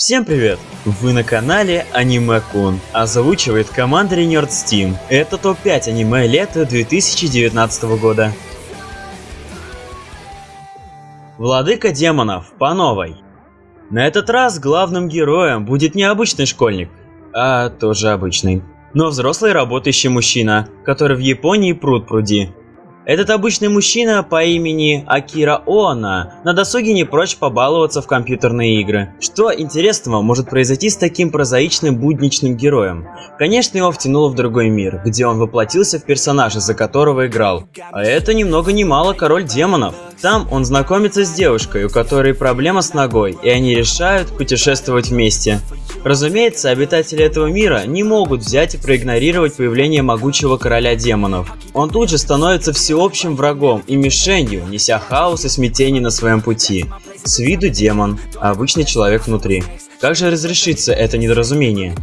Всем привет! Вы на канале Аниме Кун, озвучивает команда Nerd Steam. Это топ-5 аниме лета 2019 года. Владыка демонов по новой. На этот раз главным героем будет не обычный школьник, а тоже обычный, но взрослый работающий мужчина, который в Японии пруд пруди. Этот обычный мужчина по имени Акира Оона на досуге не прочь побаловаться в компьютерные игры. Что интересного может произойти с таким прозаичным будничным героем? Конечно, его втянуло в другой мир, где он воплотился в персонажа, за которого играл. А это ни много ни мало король демонов. Там он знакомится с девушкой, у которой проблема с ногой, и они решают путешествовать вместе. Разумеется, обитатели этого мира не могут взять и проигнорировать появление могучего короля демонов. Он тут же становится всеобщим врагом и мишенью, неся хаос и смятение на своем пути. С виду демон, а обычный человек внутри. Как же разрешится это недоразумение?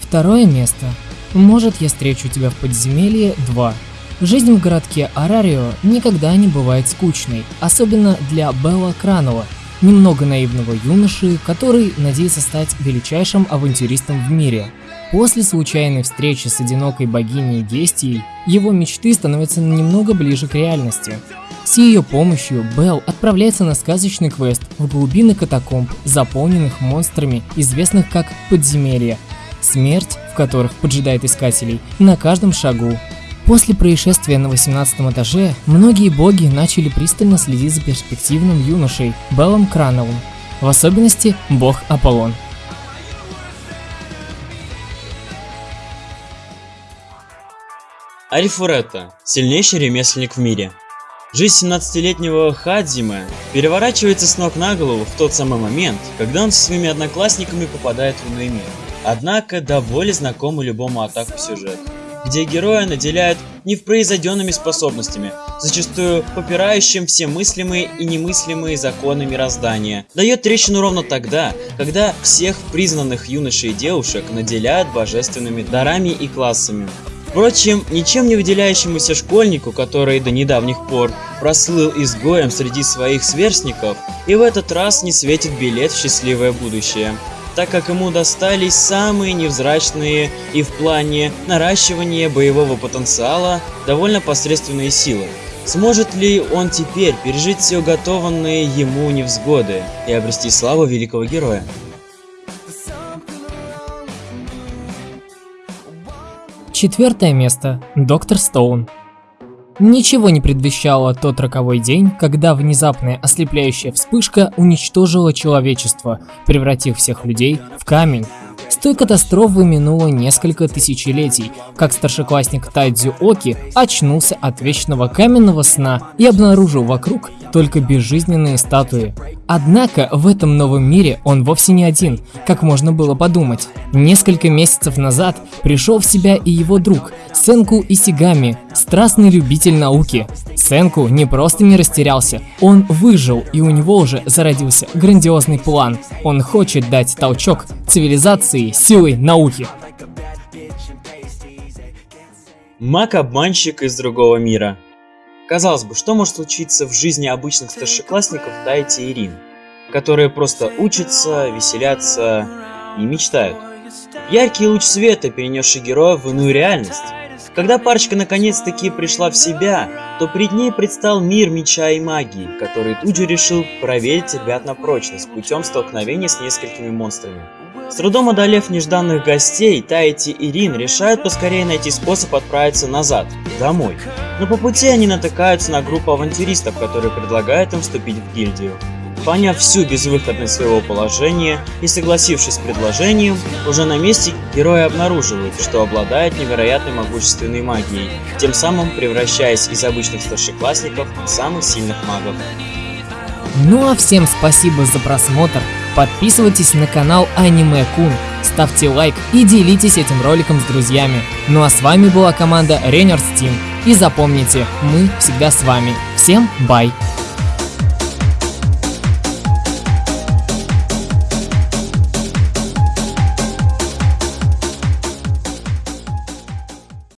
Второе место. Может, я встречу тебя в подземелье 2. Жизнь в городке Арарио никогда не бывает скучной, особенно для Белла Кранова, немного наивного юноши, который надеется стать величайшим авантюристом в мире. После случайной встречи с одинокой богиней Гестией, его мечты становятся немного ближе к реальности. С ее помощью Белл отправляется на сказочный квест в глубины катакомб, заполненных монстрами, известных как подземелья, смерть в которых поджидает искателей на каждом шагу. После происшествия на 18 этаже, многие боги начали пристально следить за перспективным юношей Беллом Крановым, в особенности бог Аполлон. Арифуретта – сильнейший ремесленник в мире. Жизнь 17-летнего Хадзимы переворачивается с ног на голову в тот самый момент, когда он со своими одноклассниками попадает в иной мир. Однако довольно знакомый любому атаку сюжет где героя наделяют невпроизведенными способностями, зачастую попирающим все мыслимые и немыслимые законы мироздания. Дает трещину ровно тогда, когда всех признанных юношей и девушек наделяют божественными дарами и классами. Впрочем, ничем не выделяющемуся школьнику, который до недавних пор прослыл изгоем среди своих сверстников, и в этот раз не светит билет в счастливое будущее так как ему достались самые невзрачные и в плане наращивания боевого потенциала довольно посредственные силы. Сможет ли он теперь пережить все уготованные ему невзгоды и обрести славу великого героя? Четвертое место. Доктор Стоун. Ничего не предвещало тот роковой день, когда внезапная ослепляющая вспышка уничтожила человечество, превратив всех людей в камень. С той катастрофы минуло несколько тысячелетий, как старшеклассник Тайдзю Оки очнулся от вечного каменного сна и обнаружил вокруг только безжизненные статуи. Однако в этом новом мире он вовсе не один, как можно было подумать. Несколько месяцев назад пришел в себя и его друг Сенку Исигами, страстный любитель науки. Сенку не просто не растерялся, он выжил и у него уже зародился грандиозный план. Он хочет дать толчок цивилизации силой науки. Маг-обманщик из другого мира. Казалось бы, что может случиться в жизни обычных старшеклассников Тайти и Рин, которые просто учатся, веселятся и мечтают. Яркий луч света, перенесший героя в иную реальность. Когда парочка наконец-таки пришла в себя, то пред ней предстал мир меча и магии, который тут же решил проверить ребят на прочность путем столкновения с несколькими монстрами. С трудом одолев нежданных гостей, Тайти и Рин решают поскорее найти способ отправиться назад, домой. Но по пути они натыкаются на группу авантюристов, которые предлагают им вступить в гильдию. Поняв всю безвыходность своего положения и согласившись с предложением, уже на месте герои обнаруживают, что обладает невероятной могущественной магией, тем самым превращаясь из обычных старшеклассников в самых сильных магов. Ну а всем спасибо за просмотр, подписывайтесь на канал Аниме Кун, ставьте лайк и делитесь этим роликом с друзьями. Ну а с вами была команда Ренерс Team. И запомните, мы всегда с вами. Всем бай!